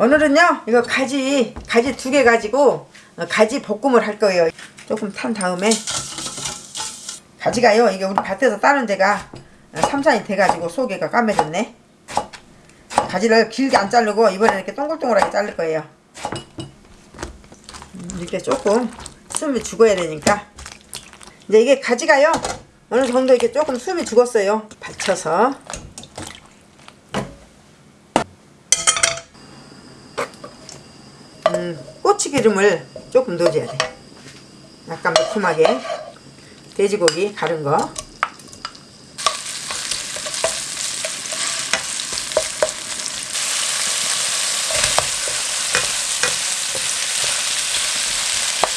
오늘은요 이거 가지 가지 두 개 가지고 어, 가지 볶음을 할 거예요. 조금 탄 다음에. 가지가요 이게 우리 밭에서 따는 데가 삼산이 돼가지고 속에가 까매졌네. 가지를 길게 안 자르고 이번에 이렇게 동글동글하게 자를 거예요. 음, 이렇게 조금 숨이 죽어야 되니까. 이제 이게 가지가요 어느 정도 이렇게 조금 숨이 죽었어요. 받쳐서 음, 고추기름을 조금 넣어줘야 돼. 약간 매콤하게. 돼지고기 가른 거.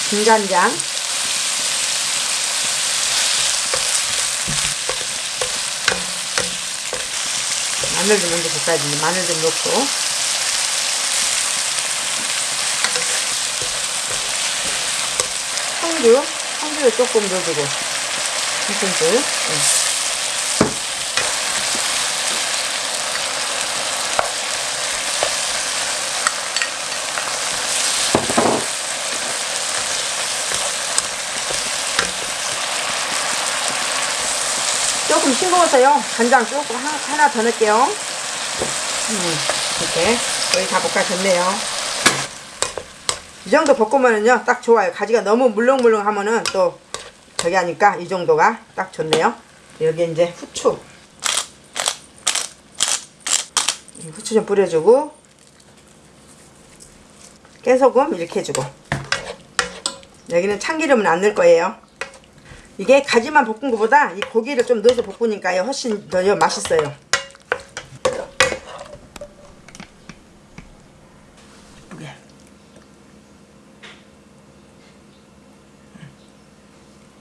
진간장. 마늘도 먼저 볶아야지 마늘 좀 넣고 청주 청주를 조금 넣어주고. 한 큰술 응. 조금 싱거워서요. 간장 조금 하, 하나 더 넣을게요. 음, 이렇게. 거의 다 볶아졌네요 이 정도 볶으면은요 딱 좋아요. 가지가 너무 물렁물렁 하면은 또 저기 하니까 이 정도가 딱 좋네요. 여기 이제 후추. 후추 좀 뿌려주고 깨소금 이렇게 해주고. 여기는 참기름은 안 넣을 거예요. 이게 가지만 볶은 것보다 이 고기를 좀 넣어서 볶으니까요 훨씬 더 맛있어요